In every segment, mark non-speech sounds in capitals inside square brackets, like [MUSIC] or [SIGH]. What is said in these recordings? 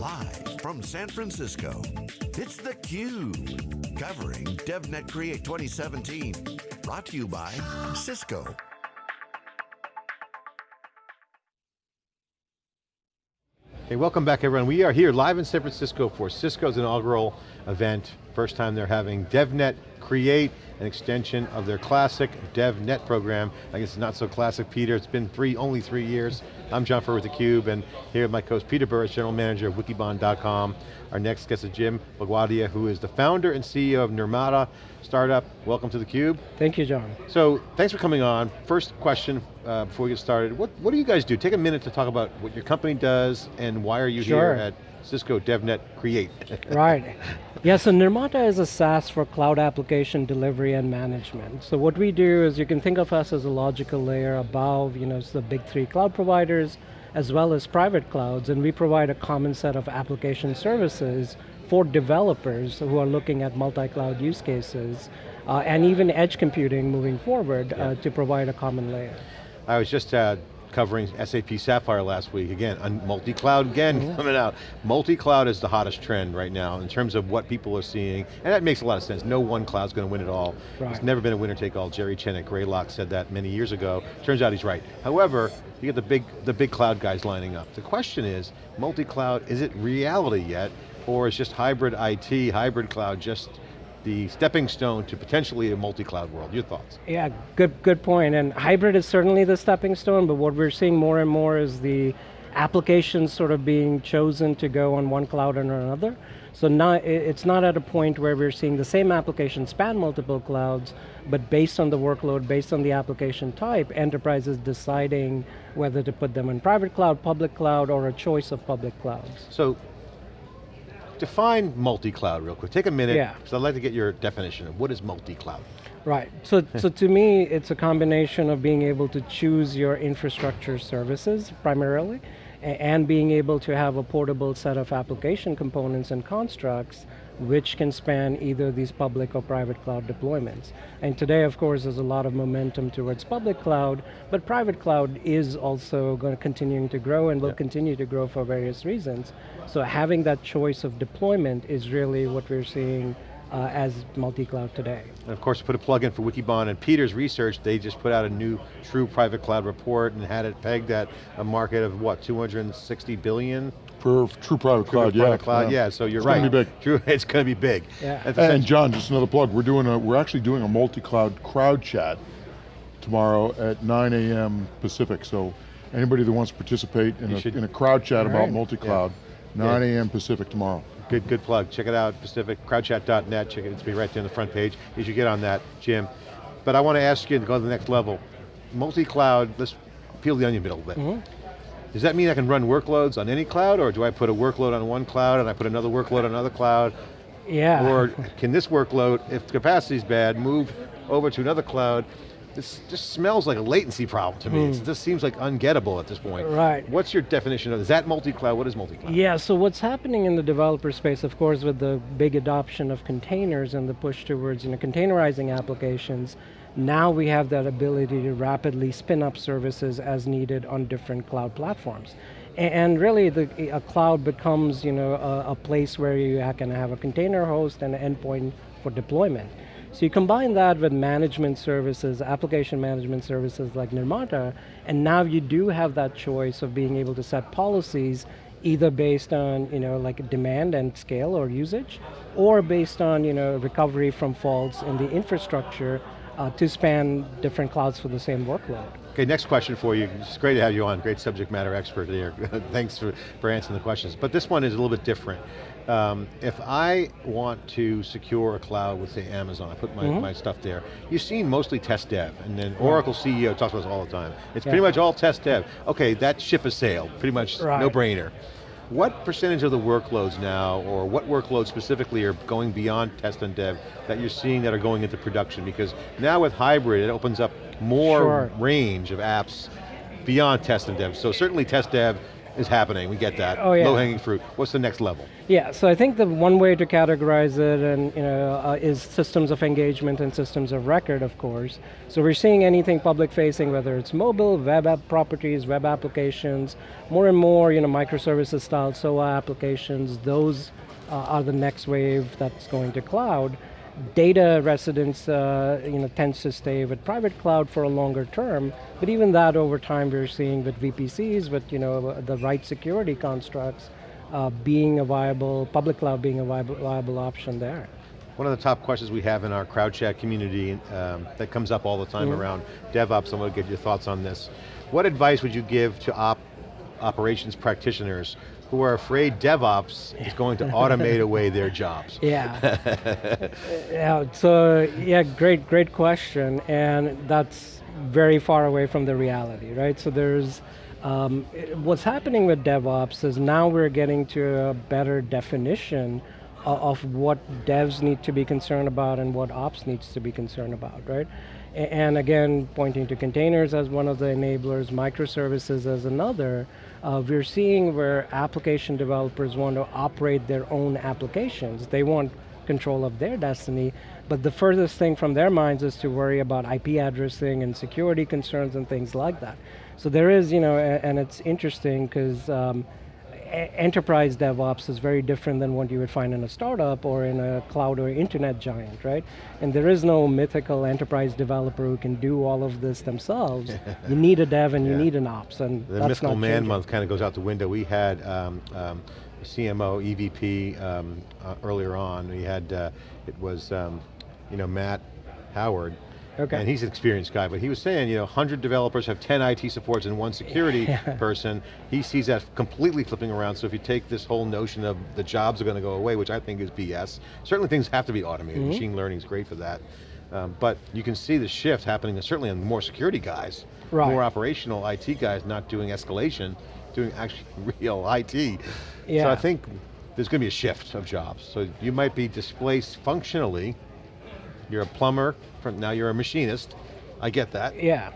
Live from San Francisco, it's theCUBE. Covering DevNet Create 2017. Brought to you by Cisco. Hey, welcome back everyone. We are here live in San Francisco for Cisco's inaugural event. First time they're having DevNet Create, an extension of their classic DevNet program. I guess it's not so classic, Peter. It's been three, only three years. I'm John Furrier with theCUBE, and here with my co-host Peter Burris, General Manager of Wikibon.com. Our next guest is Jim Bugwadia, who is the founder and CEO of Nirmata startup. Welcome to theCUBE. Thank you, John. So, thanks for coming on. First question uh, before we get started. What, what do you guys do? Take a minute to talk about what your company does and why are you sure. here at Cisco DevNet Create. [LAUGHS] right. Yeah, so Nirmata is a SaaS for cloud delivery and management. So what we do is you can think of us as a logical layer above, you know, the big three cloud providers, as well as private clouds, and we provide a common set of application services for developers who are looking at multi-cloud use cases, uh, and even edge computing moving forward uh, yeah. uh, to provide a common layer. I was just uh, covering SAP Sapphire last week. Again, multi-cloud again -hmm. coming out. Multi-cloud is the hottest trend right now in terms of what people are seeing, and that makes a lot of sense. No one cloud's going to win it all. Right. It's never been a winner take all. Jerry Chen at Greylock said that many years ago. Turns out he's right. However, you get the big, the big cloud guys lining up. The question is, multi-cloud, is it reality yet? Or is just hybrid IT, hybrid cloud just the stepping stone to potentially a multi-cloud world. Your thoughts? Yeah, good, good point. And hybrid is certainly the stepping stone, but what we're seeing more and more is the applications sort of being chosen to go on one cloud or another. So now it's not at a point where we're seeing the same application span multiple clouds, but based on the workload, based on the application type, enterprises deciding whether to put them in private cloud, public cloud, or a choice of public clouds. So define multi-cloud real quick. Take a minute, yeah. because I'd like to get your definition of what is multi-cloud. Right, so, [LAUGHS] so to me, it's a combination of being able to choose your infrastructure services primarily, and being able to have a portable set of application components and constructs which can span either these public or private cloud deployments. And today, of course, there's a lot of momentum towards public cloud, but private cloud is also going to continuing to grow and will continue to grow for various reasons. So having that choice of deployment is really what we're seeing uh, as multi-cloud today. And of course, put a plug in for Wikibon and Peter's research, they just put out a new true private cloud report and had it pegged at a market of what, 260 billion? For true private cloud, true yeah. Private cloud, yeah. yeah, so you're it's right. It's going to be big. [LAUGHS] True, it's going to be big. Yeah. And John, just another plug, we're doing a, we're actually doing a multi-cloud crowd chat tomorrow at 9 a.m. Pacific, so anybody that wants to participate in, a, in a crowd chat about multi-cloud, yeah. 9 a.m. Pacific tomorrow. Good, good plug. Check it out, Pacific, crowdchat.net. Check it, it's be right there on the front page. You should get on that, Jim. But I want to ask you to go to the next level. Multi-cloud, let's peel the onion a little bit. Mm -hmm. Does that mean I can run workloads on any cloud, or do I put a workload on one cloud and I put another workload on another cloud? Yeah. Or can this workload, if capacity's bad, move over to another cloud this just smells like a latency problem to me. Mm. It just seems like ungettable at this point. Right. What's your definition of, is that multi-cloud? What is multi-cloud? Yeah, so what's happening in the developer space, of course, with the big adoption of containers and the push towards you know, containerizing applications, now we have that ability to rapidly spin up services as needed on different cloud platforms. And really, the, a cloud becomes you know, a, a place where you can have a container host and an endpoint for deployment. So you combine that with management services, application management services like Nirmata, and now you do have that choice of being able to set policies either based on you know, like demand and scale or usage, or based on you know, recovery from faults in the infrastructure uh, to span different clouds for the same workload. Okay, next question for you. It's great to have you on, great subject matter expert here. [LAUGHS] Thanks for, for answering the questions. But this one is a little bit different. Um, if I want to secure a cloud with say Amazon, I put my, mm -hmm. my stuff there, you've seen mostly test dev, and then Oracle CEO talks about this all the time. It's yeah. pretty much all test dev. Okay, that ship has sailed, pretty much right. no brainer. What percentage of the workloads now, or what workloads specifically are going beyond test and dev that you're seeing that are going into production? Because now with hybrid, it opens up more sure. range of apps beyond test and dev. So certainly test dev, is happening, we get that. Oh, yeah. Low hanging fruit. What's the next level? Yeah, so I think the one way to categorize it and you know uh, is systems of engagement and systems of record, of course. So we're seeing anything public facing, whether it's mobile, web app properties, web applications, more and more you know microservices style SOA applications. Those uh, are the next wave that's going to cloud data residence uh, you know, tends to stay with private cloud for a longer term, but even that over time we're seeing with VPCs, with you know, the right security constructs, uh, being a viable, public cloud being a viable, viable option there. One of the top questions we have in our crowd chat community um, that comes up all the time mm -hmm. around DevOps, I want to get your thoughts on this. What advice would you give to op operations practitioners who are afraid DevOps is [LAUGHS] going to automate away their jobs. Yeah. [LAUGHS] yeah, so yeah, great, great question. And that's very far away from the reality, right? So there's, um, what's happening with DevOps is now we're getting to a better definition of what devs need to be concerned about and what ops needs to be concerned about, right? And again, pointing to containers as one of the enablers, microservices as another, uh, we're seeing where application developers want to operate their own applications. They want control of their destiny, but the furthest thing from their minds is to worry about IP addressing and security concerns and things like that. So there is, you know, and it's interesting because um, enterprise DevOps is very different than what you would find in a startup or in a cloud or internet giant, right? And there is no mythical enterprise developer who can do all of this themselves. [LAUGHS] you need a dev and yeah. you need an ops, and The mythical man month kind of goes out the window. We had um, um, CMO, EVP um, uh, earlier on. We had, uh, it was, um, you know, Matt Howard, Okay. And he's an experienced guy, but he was saying, you know, 100 developers have 10 IT supports and one security [LAUGHS] yeah. person. He sees that completely flipping around, so if you take this whole notion of the jobs are going to go away, which I think is BS, certainly things have to be automated. Mm -hmm. Machine learning is great for that. Um, but you can see the shift happening certainly on more security guys, right. more operational IT guys not doing escalation, doing actually [LAUGHS] real IT. Yeah. So I think there's going to be a shift of jobs. So you might be displaced functionally you're a plumber, from, now you're a machinist. I get that. Yeah.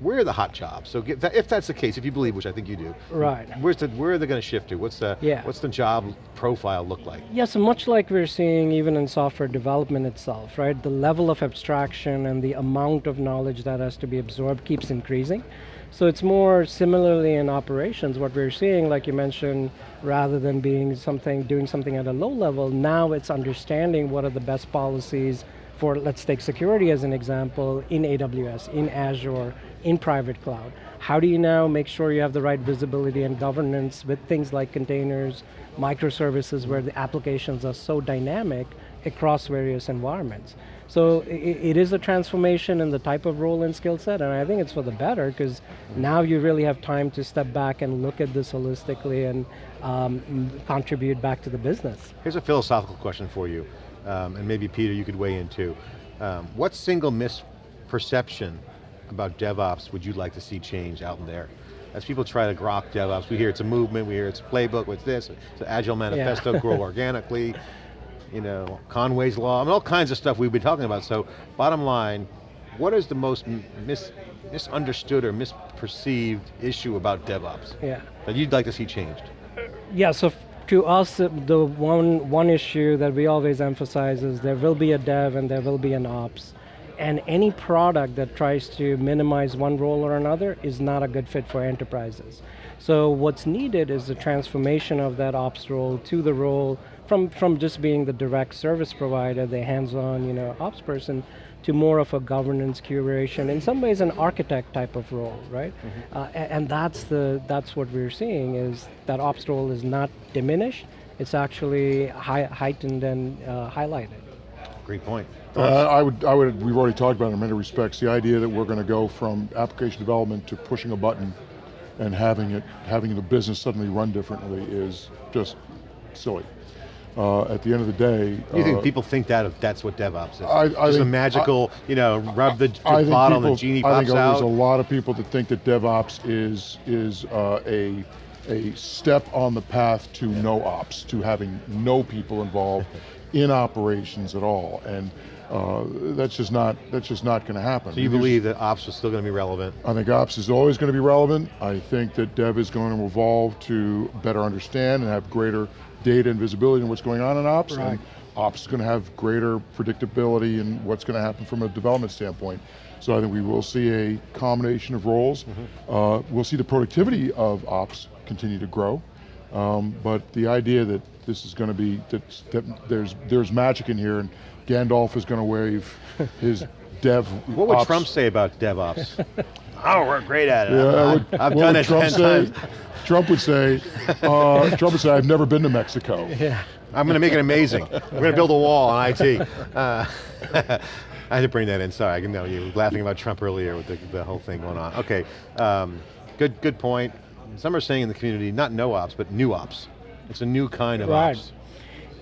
Where are the hot jobs? So that, if that's the case, if you believe, which I think you do, right? Where's the, where are they going to shift to? What's the yeah. What's the job profile look like? Yeah, so much like we're seeing even in software development itself, right? The level of abstraction and the amount of knowledge that has to be absorbed keeps increasing. So it's more similarly in operations, what we're seeing, like you mentioned, rather than being something, doing something at a low level, now it's understanding what are the best policies for, let's take security as an example, in AWS, in Azure, in private cloud. How do you now make sure you have the right visibility and governance with things like containers, microservices where the applications are so dynamic across various environments. So it, is a transformation in the type of role and skill set, and I think it's for the better, because now you really have time to step back and look at this holistically and um, contribute back to the business. Here's a philosophical question for you, um, and maybe Peter, you could weigh in too. Um, what single misperception about DevOps would you like to see change out in there? As people try to grok DevOps, we hear it's a movement, we hear it's a playbook, what's this, it's an agile manifesto, yeah. [LAUGHS] grow organically, you know, Conway's Law, I mean, all kinds of stuff we've been talking about. So bottom line, what is the most mis misunderstood or misperceived issue about DevOps yeah. that you'd like to see changed? Yeah, so to us, uh, the one, one issue that we always emphasize is there will be a dev and there will be an ops. And any product that tries to minimize one role or another is not a good fit for enterprises. So what's needed is the transformation of that ops role to the role from, from just being the direct service provider, the hands-on you know, ops person, to more of a governance curation, in some ways an architect type of role, right? Mm -hmm. uh, and, and, that's, the, that's what we're seeing is that ops role is not diminished, it's actually high, heightened and uh, highlighted. Great point. Uh, I would, I would, we've already talked about it in many respects, the idea that we're going to go from application development to pushing a button and having it, having the business suddenly run differently is just silly uh, at the end of the day. You uh, think people think that that's what DevOps is? I, I Just think, a magical, I, you know, rub the, the bottle people, and the genie pops out? I think there's a lot of people that think that DevOps is, is uh, a, a step on the path to no ops, to having no people involved [LAUGHS] in operations at all. And Uh, that's just not that's just not going to happen. So you believe that ops is still going to be relevant? I think ops is always going to be relevant. I think that dev is going to evolve to better understand and have greater data and visibility in what's going on in ops. Right. And ops is going to have greater predictability in what's going to happen from a development standpoint. So I think we will see a combination of roles. Mm -hmm. uh, we'll see the productivity of ops continue to grow. Um, but the idea that this is going to be, that, that there's, there's magic in here and Gandalf is going to wave his [LAUGHS] dev What would ops. Trump say about DevOps? [LAUGHS] oh, we're great at it. Yeah, I've, would, I've done it Trump 10 say? times. Trump would say, uh, Trump would say, I've never been to Mexico. Yeah. I'm going to make it amazing. We're going to build a wall on IT. Uh, [LAUGHS] I had to bring that in, sorry, I know you were laughing about Trump earlier with the, the whole thing going on. Okay, um, good, good point. Some are saying in the community, not no ops, but new ops. It's a new kind of right. ops.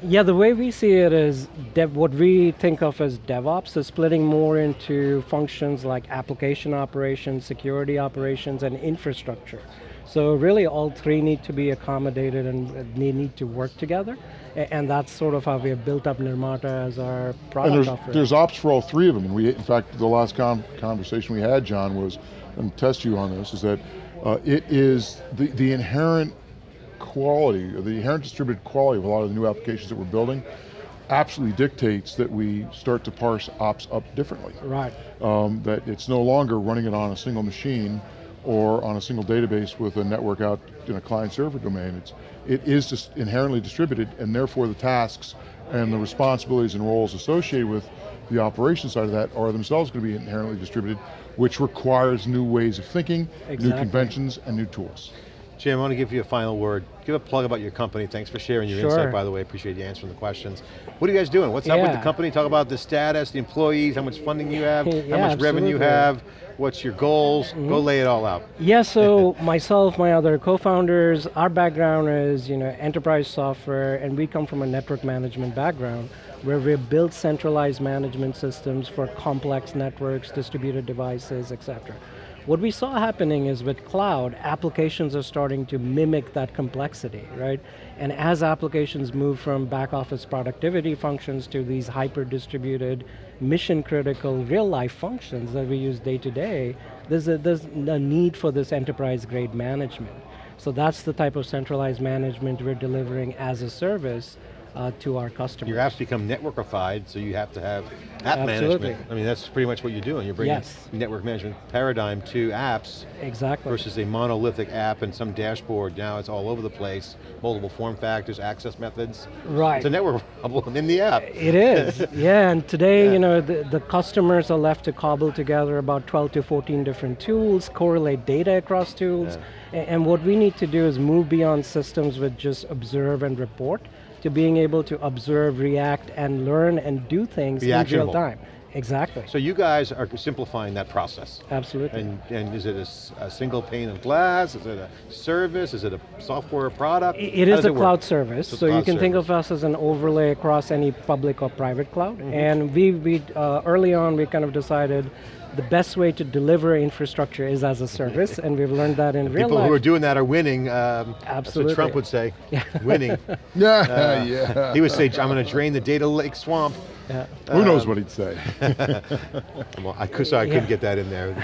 Yeah, the way we see it is dev, what we think of as DevOps is splitting more into functions like application operations, security operations, and infrastructure. So really all three need to be accommodated and they need to work together. And that's sort of how we have built up Nirmata as our product and there's, offering. there's ops for all three of them. And we, in fact, the last con conversation we had, John, was, and test you on this, is that uh, it is the, the inherent quality, the inherent distributed quality of a lot of the new applications that we're building absolutely dictates that we start to parse ops up differently. Right. Um, that it's no longer running it on a single machine or on a single database with a network out in a client server domain. It's, it is just inherently distributed and therefore the tasks and the responsibilities and roles associated with the operation side of that are themselves going to be inherently distributed, which requires new ways of thinking, exactly. new conventions, and new tools. Jim, I want to give you a final word. Give a plug about your company. Thanks for sharing your sure. insight, by the way. Appreciate you answering the questions. What are you guys doing? What's yeah. up with the company? Talk about the status, the employees, how much funding you have, yeah, [LAUGHS] how much absolutely. revenue you have, what's your goals? Mm -hmm. Go lay it all out. [LAUGHS] Yeah, so myself, my other co-founders, our background is you know enterprise software, and we come from a network management background where we built centralized management systems for complex networks, distributed devices, etc. What we saw happening is with cloud, applications are starting to mimic that complexity, right? And as applications move from back office productivity functions to these hyper distributed, mission critical, real life functions that we use day to day, there's a, there's a need for this enterprise grade management. So that's the type of centralized management we're delivering as a service uh, to our customers. Your apps become networkified, so you have to have app Absolutely. management. I mean, that's pretty much what you're doing. You're bringing yes. network management paradigm to apps exactly. versus a monolithic app and some dashboard. Now it's all over the place, multiple form factors, access methods. Right. It's a network [LAUGHS] problem in the app. It is, [LAUGHS] yeah, and today, yeah. you know, the, the customers are left to cobble together about 12 to 14 different tools, correlate data across tools, yeah. and, and what we need to do is move beyond systems with just observe and report, to being able to observe, react, and learn and do things in real time. Exactly. So you guys are simplifying that process. Absolutely. And, and is it a, a, single pane of glass? Is it a service? Is it a software product? It, it is a it cloud work? service. So So you can service. think of us as an overlay across any public or private cloud. Mm -hmm. And we, we uh, early on, we kind of decided the best way to deliver infrastructure is as a service, and we've learned that in real People life. who are doing that are winning. Um, Absolutely. That's what Trump would say, [LAUGHS] winning. [LAUGHS] Yeah, Uh, yeah. He would say, I'm going to drain the data lake swamp. Yeah. Who um, knows what he'd say? [LAUGHS] Well, I, could, sorry, I couldn't get that in there.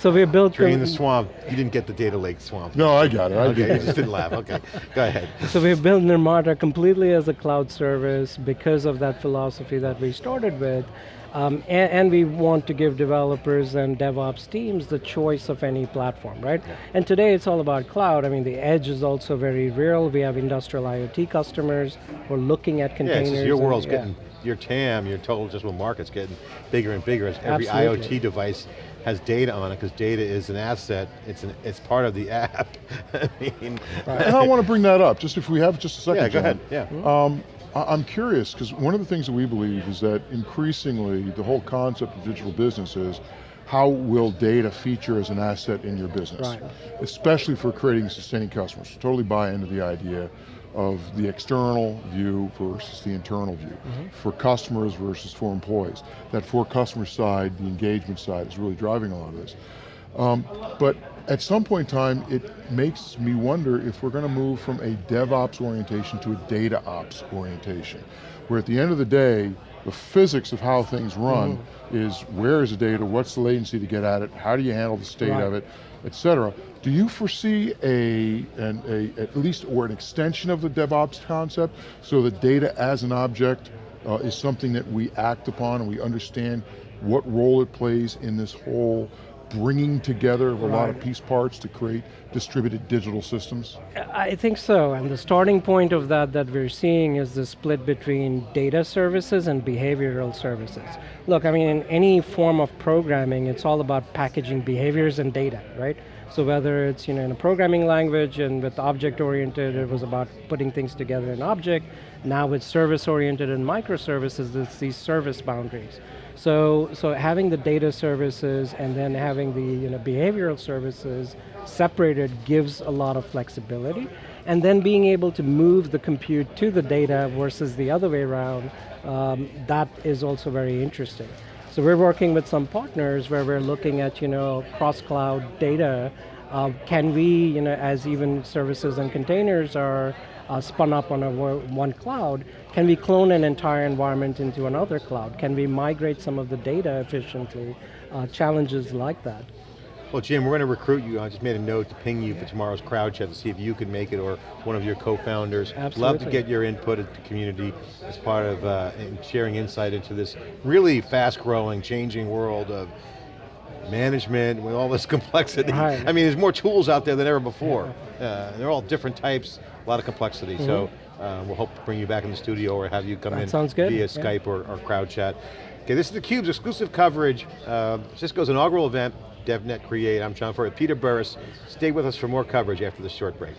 So we built Drain the- the swamp. You didn't get the data lake swamp. no, I got it. I Okay, did you just didn't laugh. Okay, go ahead. So we've built Nirmata completely as a cloud service because of that philosophy that we started with. Um, and, and, we want to give developers and DevOps teams the choice of any platform, right? Yeah. And today it's all about cloud. I mean, the edge is also very real. We have industrial IoT customers who are looking at containers. Yeah, it's your and, world's yeah. getting, your TAM, your total addressable market's getting bigger and bigger as every Absolutely. IoT device has data on it because data is an asset. It's an, it's part of the [LAUGHS] app. I mean, And I want to bring that up, just if we have just a second, yeah, go John. ahead. Yeah. Um, I- I'm curious, because one of the things that we believe is that increasingly the whole concept of digital business is how will data feature as an asset in your business? Right. Especially for creating sustaining customers. Totally buy into the idea of the external view versus the internal view. For customers versus for employees. That for customer side, the engagement side is really driving a lot of this. Um, but at some point in time, it makes me wonder if we're going to move from a DevOps orientation to a data ops orientation, where at the end of the day, the physics of how things run mm. is where is the data, what's the latency to get at it, how do you handle the state right. of it, et cetera. Do you foresee a, an, a, at least, or an extension of the DevOps concept, so the data as an object uh, is something that we act upon and we understand what role it plays in this whole bringing together of a right. lot of piece parts to create distributed digital systems? I think so, and the starting point of that that we're seeing is the split between data services and behavioral services. Look, I mean, in any form of programming, it's all about packaging behaviors and data, right? So whether it's you know in a programming language and with object-oriented, it was about putting things together in object. Now with service-oriented and microservices, it's these service boundaries. So, so having the data services and then having the you know, behavioral services separated gives a lot of flexibility. And then being able to move the compute to the data versus the other way around, um, that is also very interesting. So we're working with some partners where we're looking at you know, cross-cloud data. Uh, can we, you know, as even services and containers are uh, spun up on a one cloud, can we clone an entire environment into another cloud? Can we migrate some of the data efficiently? Uh, challenges like that. Well, Jim, we're going to recruit you. I just made a note to ping you for tomorrow's crowd chat to see if you could make it or one of your co-founders. Absolutely. Love to get your input at the community as part of uh, sharing insight into this really fast-growing, changing world of management with all this [LAUGHS] complexity. Right. I mean, there's more tools out there than ever before. Yeah. Uh, they're all different types, a lot of complexity. Mm -hmm. So uh, we'll hope to bring you back in the studio or have you come that in sounds good. via yeah. Skype or, or crowd chat. Okay, this is theCUBE's exclusive coverage, uh, Cisco's inaugural event, DevNet Create. I'm John Furrier, Peter Burris. Stay with us for more coverage after this short break.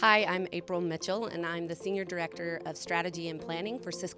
Hi, I'm April Mitchell, and I'm the Senior Director of Strategy and Planning for Cisco